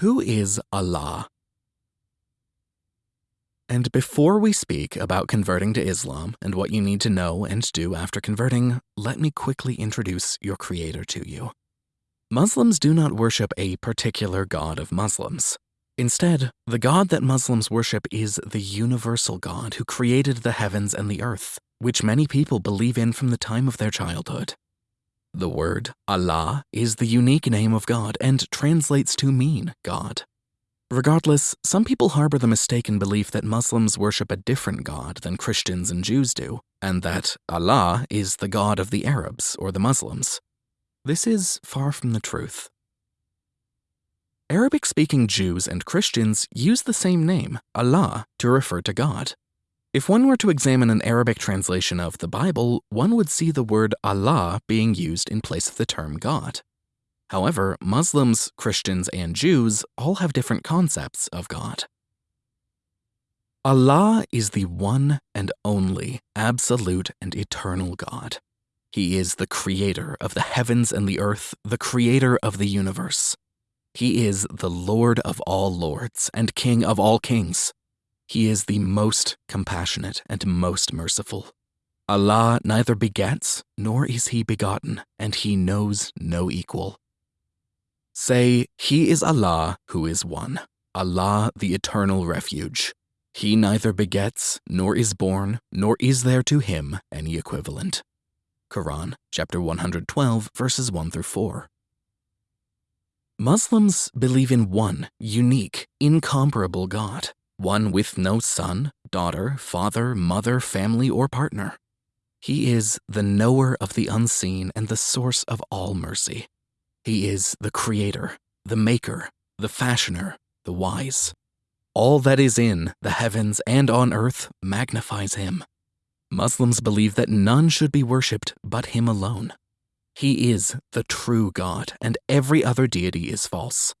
Who is Allah? And before we speak about converting to Islam and what you need to know and do after converting, let me quickly introduce your creator to you. Muslims do not worship a particular God of Muslims. Instead, the God that Muslims worship is the universal God who created the heavens and the earth, which many people believe in from the time of their childhood. The word Allah is the unique name of God and translates to mean God. Regardless, some people harbor the mistaken belief that Muslims worship a different God than Christians and Jews do, and that Allah is the God of the Arabs or the Muslims. This is far from the truth. Arabic speaking Jews and Christians use the same name, Allah, to refer to God. If one were to examine an Arabic translation of the Bible, one would see the word Allah being used in place of the term God. However, Muslims, Christians, and Jews all have different concepts of God. Allah is the one and only, absolute and eternal God. He is the creator of the heavens and the earth, the creator of the universe. He is the Lord of all lords and King of all kings. He is the most compassionate and most merciful. Allah neither begets nor is he begotten, and he knows no equal. Say, He is Allah who is one, Allah the eternal refuge. He neither begets nor is born, nor is there to him any equivalent. Quran chapter 112 verses 1 through 4. Muslims believe in one unique, incomparable God one with no son, daughter, father, mother, family, or partner. He is the knower of the unseen and the source of all mercy. He is the creator, the maker, the fashioner, the wise. All that is in the heavens and on earth magnifies him. Muslims believe that none should be worshipped but him alone. He is the true God, and every other deity is false.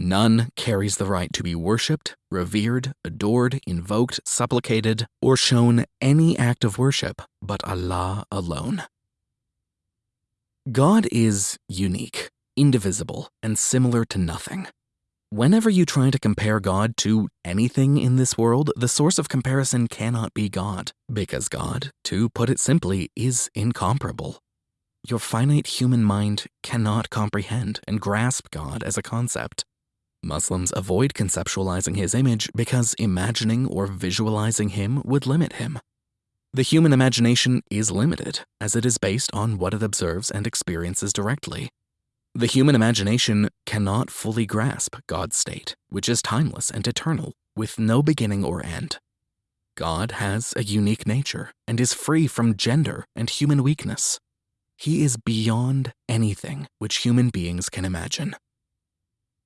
None carries the right to be worshipped, revered, adored, invoked, supplicated, or shown any act of worship but Allah alone. God is unique, indivisible, and similar to nothing. Whenever you try to compare God to anything in this world, the source of comparison cannot be God, because God, to put it simply, is incomparable. Your finite human mind cannot comprehend and grasp God as a concept. Muslims avoid conceptualizing his image because imagining or visualizing him would limit him. The human imagination is limited, as it is based on what it observes and experiences directly. The human imagination cannot fully grasp God's state, which is timeless and eternal, with no beginning or end. God has a unique nature and is free from gender and human weakness. He is beyond anything which human beings can imagine.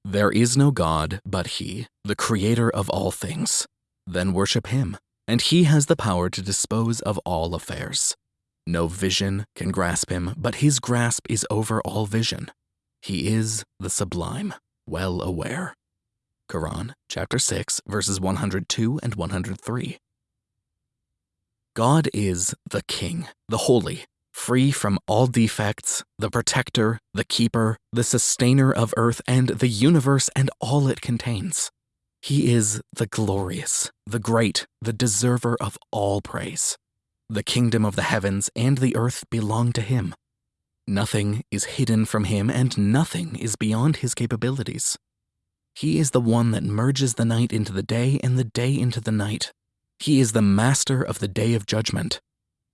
There is no God but He, the Creator of all things. Then worship Him, and He has the power to dispose of all affairs. No vision can grasp Him, but His grasp is over all vision. He is the sublime, well aware. Quran chapter 6 verses 102 and 103. God is the King, the Holy, free from all defects, the protector, the keeper, the sustainer of earth and the universe and all it contains. He is the glorious, the great, the deserver of all praise. The kingdom of the heavens and the earth belong to him. Nothing is hidden from him and nothing is beyond his capabilities. He is the one that merges the night into the day and the day into the night. He is the master of the day of judgment.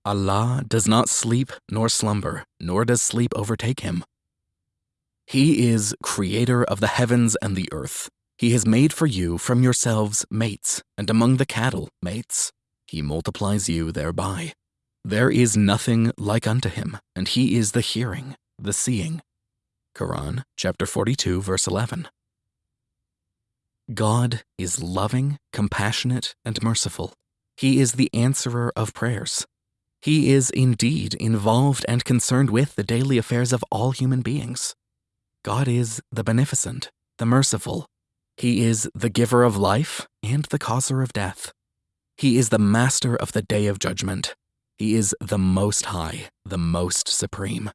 Allah does not sleep nor slumber, nor does sleep overtake him. He is creator of the heavens and the earth. He has made for you from yourselves mates, and among the cattle mates. He multiplies you thereby. There is nothing like unto him, and he is the hearing, the seeing. Quran chapter 42 verse 11. God is loving, compassionate, and merciful. He is the answerer of prayers. He is indeed involved and concerned with the daily affairs of all human beings. God is the beneficent, the merciful. He is the giver of life and the causer of death. He is the master of the day of judgment. He is the most high, the most supreme.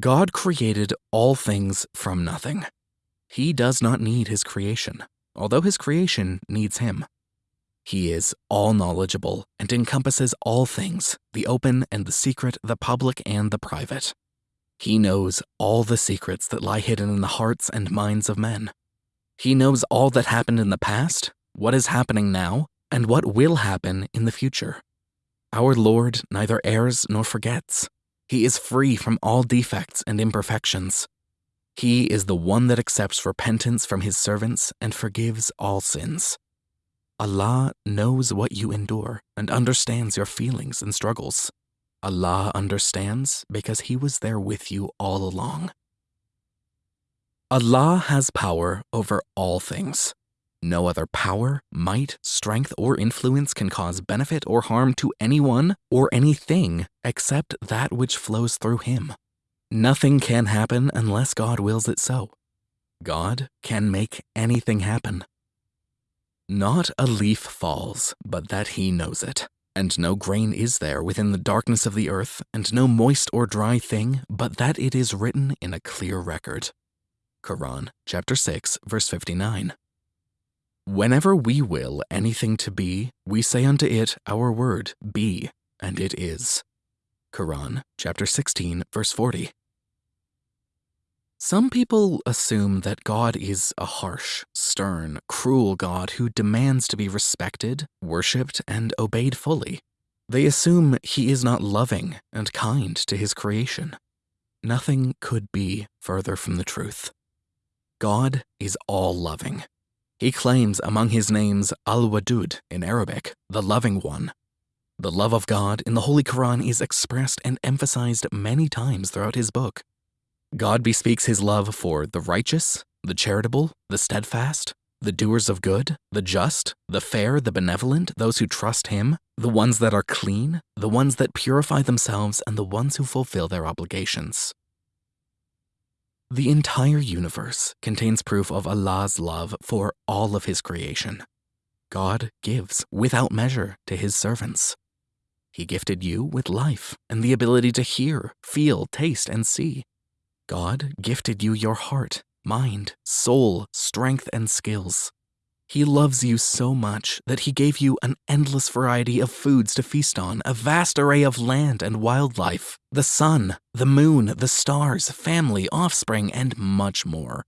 God created all things from nothing. He does not need his creation, although his creation needs him. He is all knowledgeable and encompasses all things the open and the secret, the public and the private. He knows all the secrets that lie hidden in the hearts and minds of men. He knows all that happened in the past, what is happening now, and what will happen in the future. Our Lord neither errs nor forgets. He is free from all defects and imperfections. He is the one that accepts repentance from his servants and forgives all sins. Allah knows what you endure and understands your feelings and struggles. Allah understands because He was there with you all along. Allah has power over all things. No other power, might, strength, or influence can cause benefit or harm to anyone or anything except that which flows through Him. Nothing can happen unless God wills it so. God can make anything happen. Not a leaf falls, but that He knows it. And no grain is there within the darkness of the earth, and no moist or dry thing, but that it is written in a clear record. Quran, chapter 6, verse 59. Whenever we will anything to be, we say unto it our word, be, and it is. Quran, chapter 16, verse 40. Some people assume that God is a harsh, stern, cruel God who demands to be respected, worshipped, and obeyed fully. They assume he is not loving and kind to his creation. Nothing could be further from the truth. God is all loving, he claims among his names Al Wadud in Arabic, the loving one. The love of God in the Holy Quran is expressed and emphasized many times throughout his book. God bespeaks his love for the righteous, the charitable, the steadfast, the doers of good, the just, the fair, the benevolent, those who trust him, the ones that are clean, the ones that purify themselves, and the ones who fulfill their obligations. The entire universe contains proof of Allah's love for all of His creation. God gives without measure to His servants. He gifted you with life and the ability to hear, feel, taste, and see. God gifted you your heart, mind, soul, strength, and skills. He loves you so much that he gave you an endless variety of foods to feast on, a vast array of land and wildlife, the sun, the moon, the stars, family, offspring, and much more.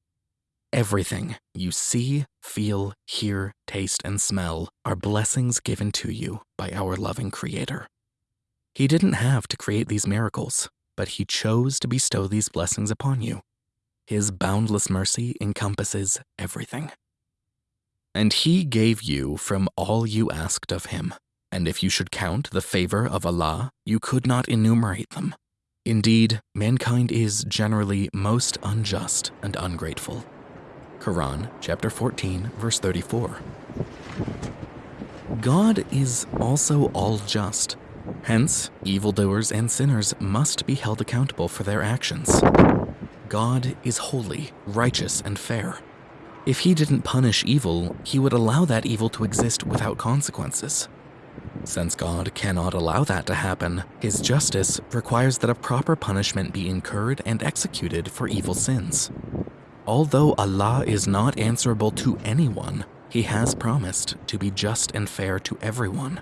Everything you see, feel, hear, taste, and smell are blessings given to you by our loving Creator. He didn't have to create these miracles, but He chose to bestow these blessings upon you. His boundless mercy encompasses everything. And he gave you from all you asked of him. And if you should count the favor of Allah, you could not enumerate them. Indeed, mankind is generally most unjust and ungrateful. Quran chapter 14, verse 34. God is also all just. Hence, evildoers and sinners must be held accountable for their actions. God is holy, righteous, and fair. If he didn't punish evil, he would allow that evil to exist without consequences. Since God cannot allow that to happen, his justice requires that a proper punishment be incurred and executed for evil sins. Although Allah is not answerable to anyone, he has promised to be just and fair to everyone.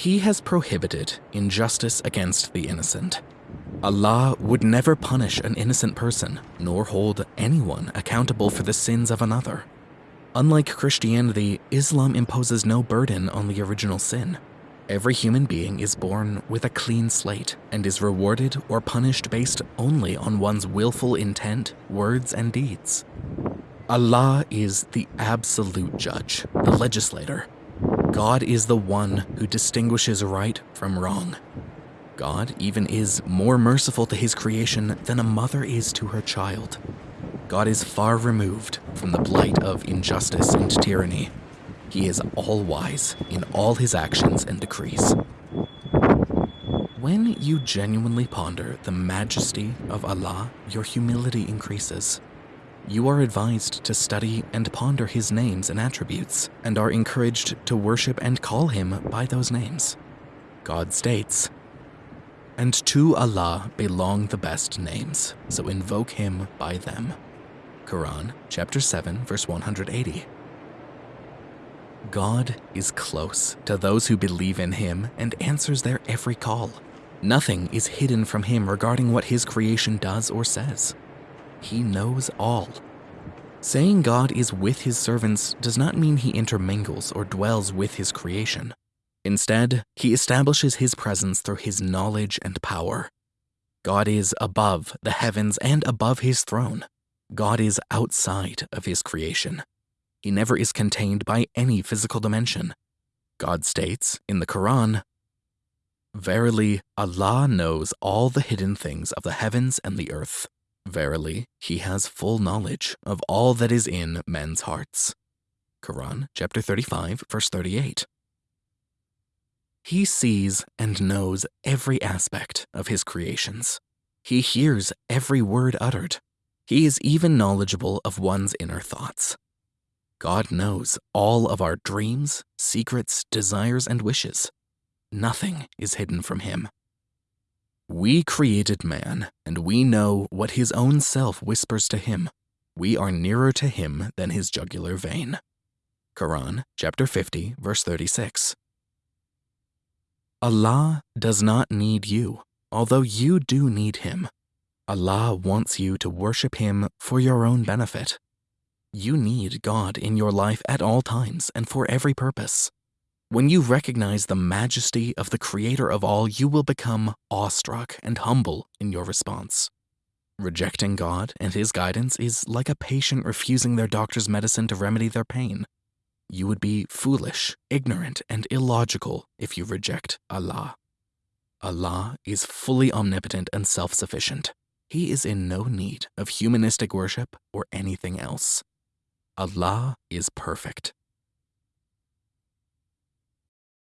He has prohibited injustice against the innocent Allah would never punish an innocent person, nor hold anyone accountable for the sins of another. Unlike Christianity, Islam imposes no burden on the original sin. Every human being is born with a clean slate and is rewarded or punished based only on one's willful intent, words, and deeds. Allah is the absolute judge, the legislator. God is the one who distinguishes right from wrong. God even is more merciful to his creation than a mother is to her child. God is far removed from the blight of injustice and tyranny. He is all wise in all his actions and decrees. When you genuinely ponder the majesty of Allah, your humility increases. You are advised to study and ponder his names and attributes, and are encouraged to worship and call him by those names. God states, and to Allah belong the best names, so invoke Him by them. Quran, chapter 7, verse 180. God is close to those who believe in him and answers their every call. Nothing is hidden from him regarding what his creation does or says. He knows all. Saying God is with his servants does not mean he intermingles or dwells with his creation. Instead, he establishes his presence through his knowledge and power. God is above the heavens and above his throne. God is outside of his creation. He never is contained by any physical dimension. God states in the Quran, Verily, Allah knows all the hidden things of the heavens and the earth. Verily, He has full knowledge of all that is in men's hearts. Quran chapter 35, verse 38. He sees and knows every aspect of his creations. He hears every word uttered. He is even knowledgeable of one's inner thoughts. God knows all of our dreams, secrets, desires, and wishes. Nothing is hidden from him. We created man, and we know what his own self whispers to him. We are nearer to him than his jugular vein. Quran, chapter 50, verse 36. Allah does not need you, although you do need him. Allah wants you to worship him for your own benefit. You need God in your life at all times and for every purpose. When you recognize the majesty of the creator of all, you will become awestruck and humble in your response. Rejecting God and his guidance is like a patient refusing their doctor's medicine to remedy their pain. You would be foolish, ignorant, and illogical if you reject Allah. Allah is fully omnipotent and self sufficient. He is in no need of humanistic worship or anything else. Allah is perfect.